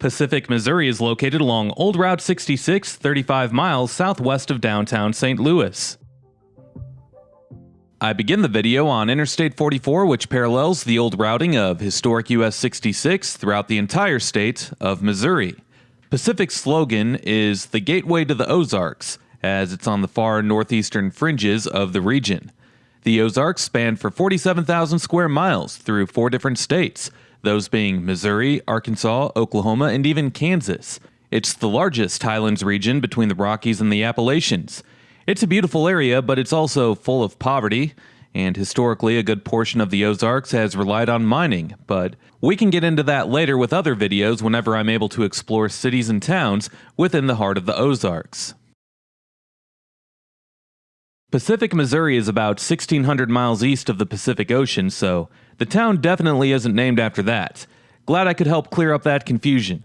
Pacific, Missouri is located along Old Route 66, 35 miles southwest of downtown St. Louis. I begin the video on Interstate 44, which parallels the old routing of historic US 66 throughout the entire state of Missouri. Pacific's slogan is the gateway to the Ozarks, as it's on the far northeastern fringes of the region. The Ozarks span for 47,000 square miles through four different states, those being Missouri, Arkansas, Oklahoma, and even Kansas. It's the largest highlands region between the Rockies and the Appalachians. It's a beautiful area, but it's also full of poverty, and historically, a good portion of the Ozarks has relied on mining. But we can get into that later with other videos whenever I'm able to explore cities and towns within the heart of the Ozarks. Pacific, Missouri is about 1,600 miles east of the Pacific Ocean, so the town definitely isn't named after that. Glad I could help clear up that confusion.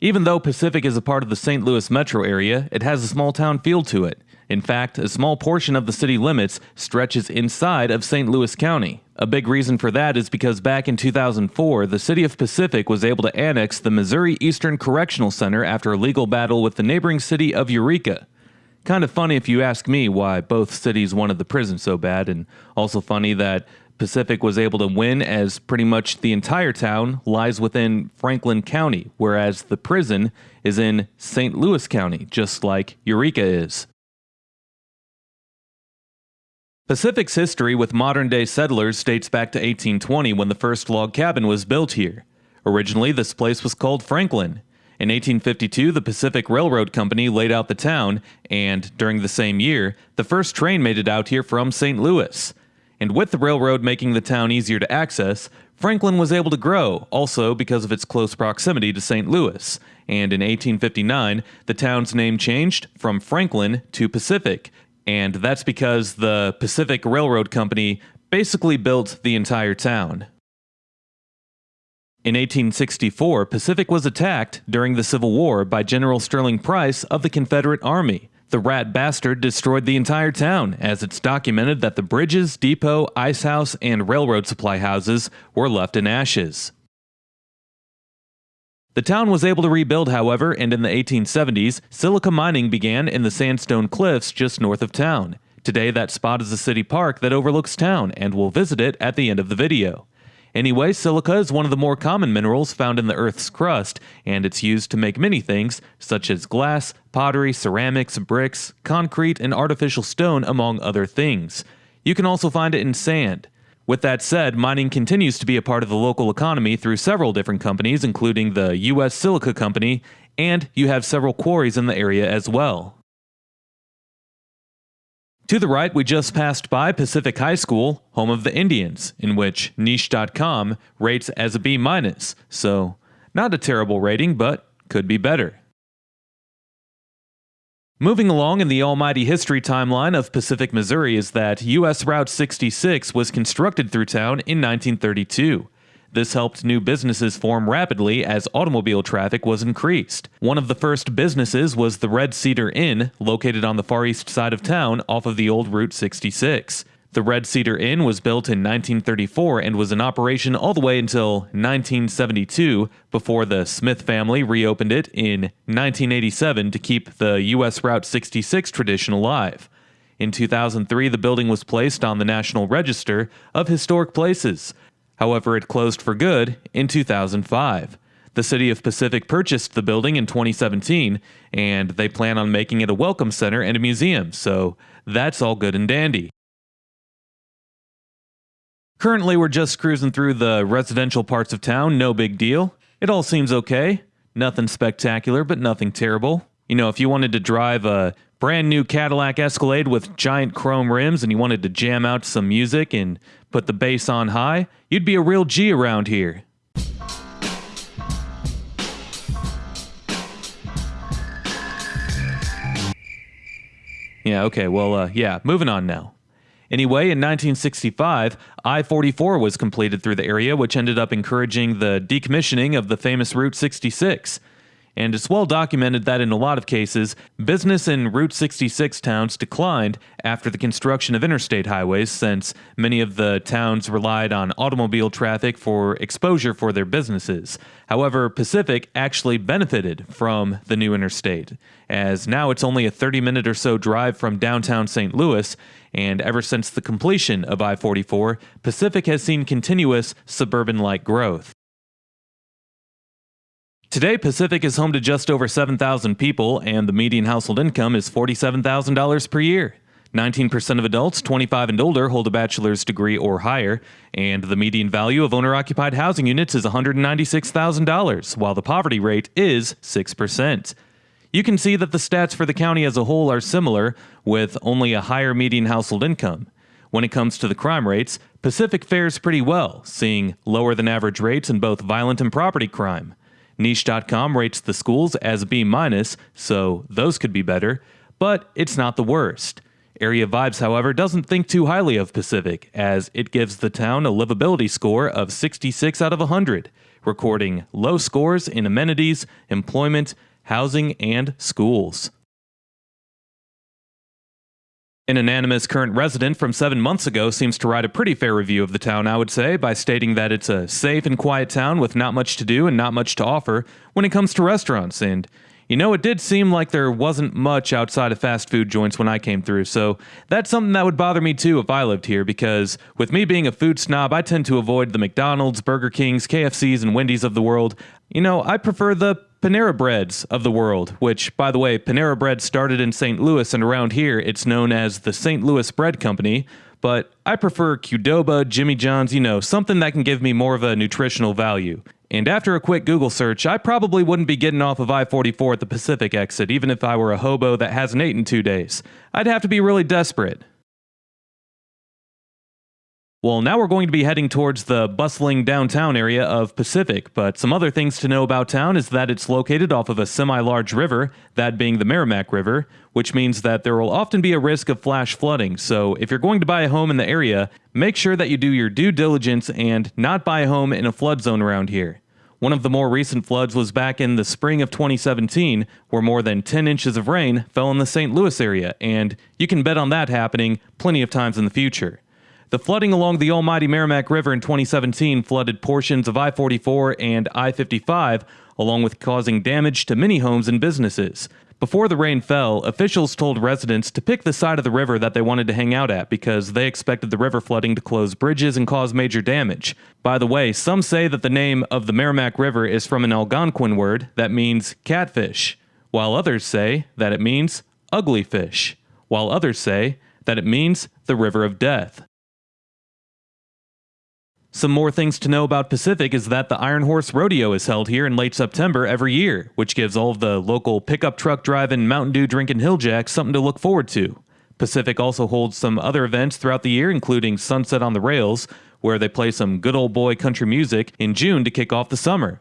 Even though Pacific is a part of the St. Louis metro area, it has a small town feel to it. In fact, a small portion of the city limits stretches inside of St. Louis County. A big reason for that is because back in 2004, the city of Pacific was able to annex the Missouri Eastern Correctional Center after a legal battle with the neighboring city of Eureka. Kind of funny if you ask me why both cities wanted the prison so bad, and also funny that Pacific was able to win as pretty much the entire town lies within Franklin County, whereas the prison is in St. Louis County, just like Eureka is. Pacific's history with modern day settlers dates back to 1820 when the first log cabin was built here. Originally, this place was called Franklin. In 1852, the Pacific Railroad Company laid out the town, and during the same year, the first train made it out here from St. Louis. And with the railroad making the town easier to access, Franklin was able to grow, also because of its close proximity to St. Louis. And in 1859, the town's name changed from Franklin to Pacific, and that's because the Pacific Railroad Company basically built the entire town. In 1864, Pacific was attacked during the Civil War by General Sterling Price of the Confederate Army. The rat bastard destroyed the entire town, as it's documented that the bridges, depot, ice house, and railroad supply houses were left in ashes. The town was able to rebuild, however, and in the 1870s, silica mining began in the sandstone cliffs just north of town. Today, that spot is a city park that overlooks town, and we'll visit it at the end of the video. Anyway, silica is one of the more common minerals found in the Earth's crust, and it's used to make many things, such as glass, pottery, ceramics, bricks, concrete, and artificial stone, among other things. You can also find it in sand. With that said, mining continues to be a part of the local economy through several different companies, including the U.S. Silica Company, and you have several quarries in the area as well. To the right, we just passed by Pacific High School, home of the Indians, in which Niche.com rates as a B minus. So, not a terrible rating, but could be better. Moving along in the almighty history timeline of Pacific, Missouri is that US Route 66 was constructed through town in 1932. This helped new businesses form rapidly as automobile traffic was increased. One of the first businesses was the Red Cedar Inn, located on the far east side of town off of the old Route 66. The Red Cedar Inn was built in 1934 and was in operation all the way until 1972 before the Smith family reopened it in 1987 to keep the US Route 66 tradition alive. In 2003, the building was placed on the National Register of Historic Places, However, it closed for good in 2005. The city of Pacific purchased the building in 2017, and they plan on making it a welcome center and a museum, so that's all good and dandy. Currently, we're just cruising through the residential parts of town, no big deal. It all seems okay. Nothing spectacular, but nothing terrible. You know, if you wanted to drive a brand new Cadillac Escalade with giant chrome rims and you wanted to jam out some music and put the bass on high, you'd be a real G around here. Yeah, okay, well, uh, yeah, moving on now. Anyway, in 1965, I 44 was completed through the area, which ended up encouraging the decommissioning of the famous Route 66. And it's well documented that in a lot of cases, business in Route 66 towns declined after the construction of interstate highways, since many of the towns relied on automobile traffic for exposure for their businesses. However, Pacific actually benefited from the new interstate, as now it's only a 30 minute or so drive from downtown St. Louis, and ever since the completion of I 44, Pacific has seen continuous suburban like growth. Today, Pacific is home to just over 7,000 people, and the median household income is $47,000 per year. 19% of adults 25 and older hold a bachelor's degree or higher, and the median value of owner occupied housing units is $196,000, while the poverty rate is 6%. You can see that the stats for the county as a whole are similar, with only a higher median household income. When it comes to the crime rates, Pacific fares pretty well, seeing lower than average rates in both violent and property crime. Niche.com rates the schools as B minus, so those could be better, but it's not the worst. Area Vibes, however, doesn't think too highly of Pacific, as it gives the town a livability score of 66 out of 100, recording low scores in amenities, employment, housing, and schools. An anonymous current resident from seven months ago seems to write a pretty fair review of the town, I would say, by stating that it's a safe and quiet town with not much to do and not much to offer when it comes to restaurants. And, you know, it did seem like there wasn't much outside of fast food joints when I came through, so that's something that would bother me too if I lived here, because with me being a food snob, I tend to avoid the McDonald's, Burger Kings, KFCs, and Wendy's of the world. You know, I prefer the Panera Breads of the world, which, by the way, Panera Bread started in St. Louis, and around here it's known as the St. Louis Bread Company. But I prefer Qdoba, Jimmy John's, you know, something that can give me more of a nutritional value. And after a quick Google search, I probably wouldn't be getting off of I 44 at the Pacific exit, even if I were a hobo that hasn't in two days. I'd have to be really desperate. Well, now we're going to be heading towards the bustling downtown area of Pacific, but some other things to know about town is that it's located off of a semi large river, that being the Meramec River, which means that there will often be a risk of flash flooding. So, if you're going to buy a home in the area, make sure that you do your due diligence and not buy a home in a flood zone around here. One of the more recent floods was back in the spring of 2017, where more than 10 inches of rain fell in the St. Louis area, and you can bet on that happening plenty of times in the future. The flooding along the almighty Meramec River in 2017 flooded portions of I 44 and I 55, along with causing damage to many homes and businesses. Before the rain fell, officials told residents to pick the side of the river that they wanted to hang out at because they expected the river flooding to close bridges and cause major damage. By the way, some say that the name of the Meramec River is from an Algonquin word that means catfish, while others say that it means ugly fish, while others say that it means the river of death. Some more things to know about Pacific is that the Iron Horse Rodeo is held here in late September every year, which gives all of the local pickup truck driving, Mountain Dew drinking hilljacks something to look forward to. Pacific also holds some other events throughout the year, including Sunset on the Rails, where they play some good old boy country music in June to kick off the summer.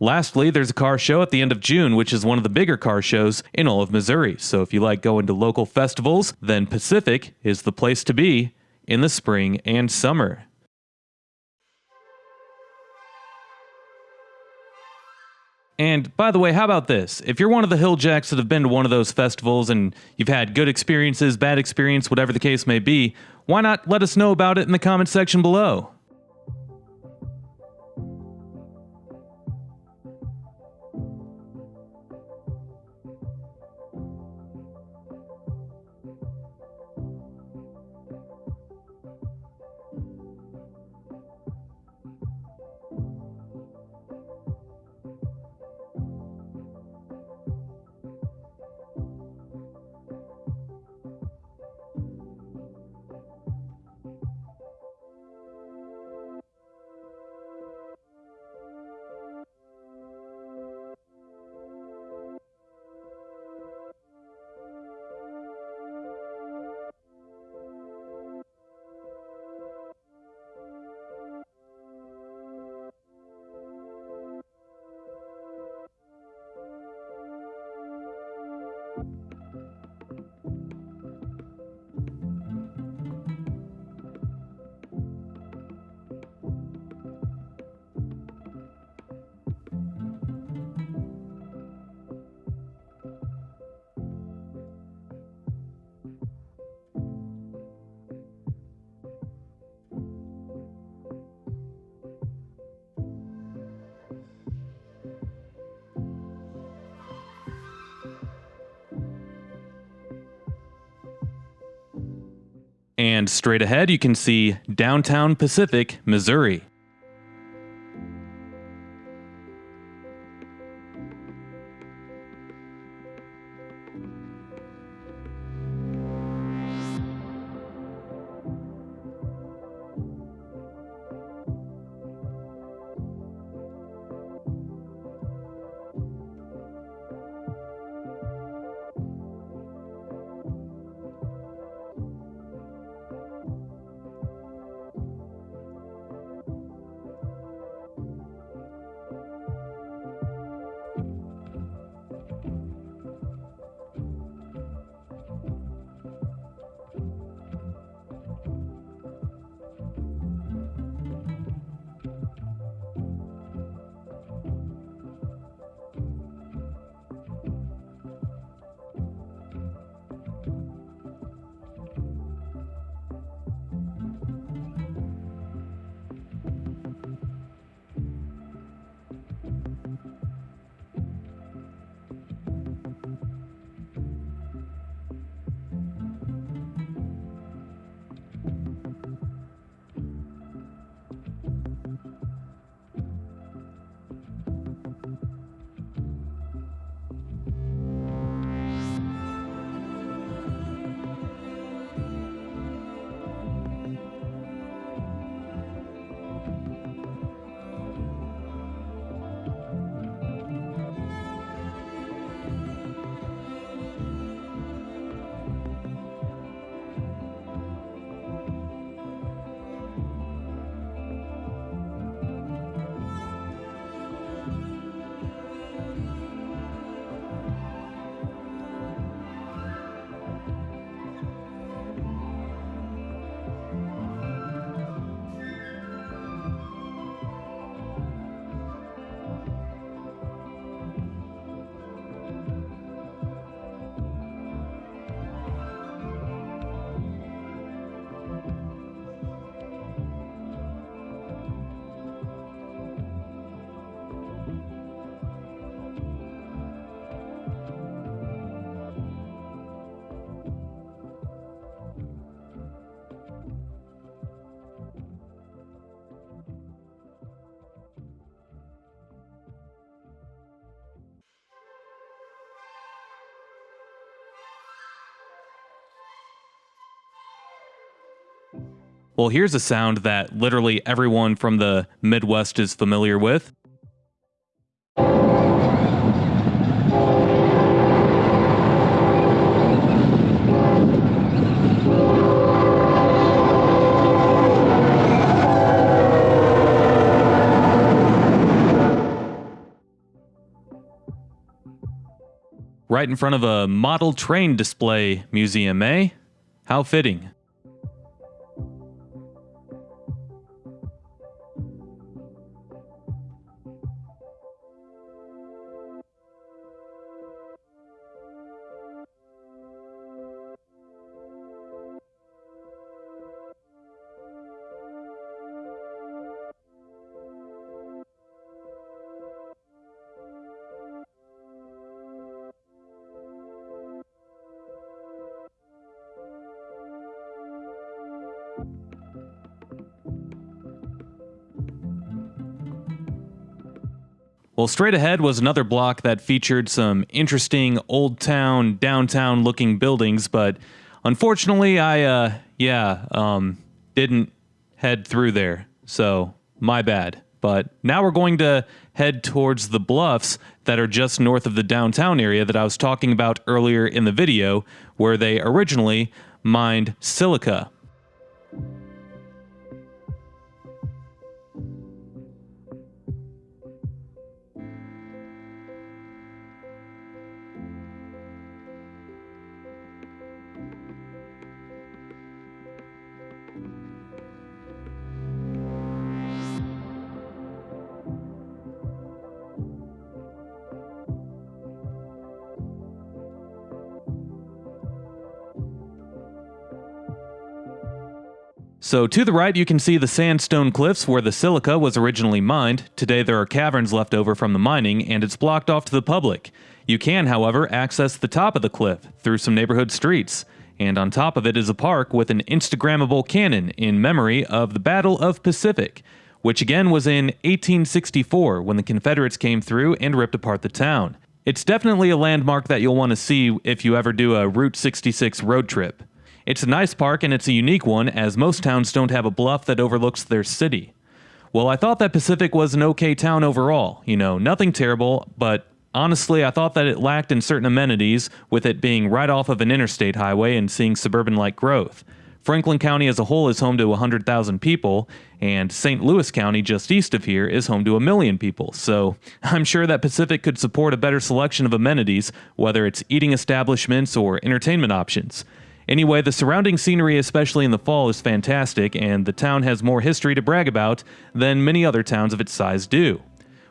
Lastly, there's a car show at the end of June, which is one of the bigger car shows in all of Missouri. So if you like going to local festivals, then Pacific is the place to be in the spring and summer. And by the way, how about this? If you're one of the Hilljacks that have been to one of those festivals and you've had good experiences, bad experience, whatever the case may be, why not let us know about it in the comment section below? And straight ahead, you can see downtown Pacific, Missouri. Well, here's a sound that literally everyone from the Midwest is familiar with. Right in front of a model train display museum, eh? How fitting. Well, straight ahead was another block that featured some interesting old town, downtown looking buildings, but unfortunately, I, uh, yeah, um, didn't head through there. So, my bad. But now we're going to head towards the bluffs that are just north of the downtown area that I was talking about earlier in the video, where they originally mined silica. So to the right, you can see the sandstone cliffs where the silica was originally mined. Today there are caverns left over from the mining, and it's blocked off to the public. You can, however, access the top of the cliff through some neighborhood streets. and on top of it is a park with an Instagrammable cannon in memory of the Battle of Pacific, which again was in 1864 when the Confederates came through and ripped apart the town. It's definitely a landmark that you'll want to see if you ever do a Route 66 road trip. It's a nice park and it's a unique one as most towns don't have a bluff that overlooks their city. Well, I thought that Pacific was an okay town overall. You know, nothing terrible, but honestly, I thought that it lacked in certain amenities, with it being right off of an interstate highway and seeing suburban like growth. Franklin County as a whole is home to 100,000 people, and St. Louis County, just east of here, is home to a million people. So I'm sure that Pacific could support a better selection of amenities, whether it's eating establishments or entertainment options. Anyway, the surrounding scenery, especially in the fall, is fantastic, and the town has more history to brag about than many other towns of its size do.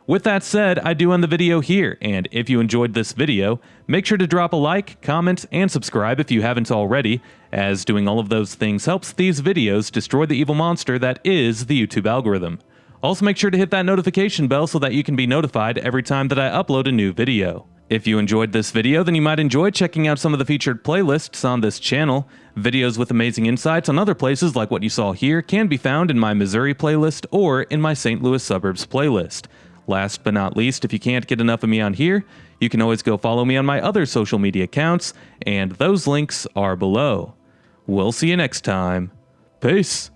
With that said, I do end the video here, and if you enjoyed this video, make sure to drop a like, comment, and subscribe if you haven't already, as doing all of those things helps these videos destroy the evil monster that is the YouTube algorithm. Also make sure to hit that notification bell so that you can be notified every time that I upload a new video. If you enjoyed this video, then you might enjoy checking out some of the featured playlists on this channel. Videos with amazing insights on other places like what you saw here can be found in my Missouri playlist or in my St. Louis suburbs playlist. Last but not least, if you can't get enough of me on here, you can always go follow me on my other social media accounts, and those links are below. We'll see you next time. Peace.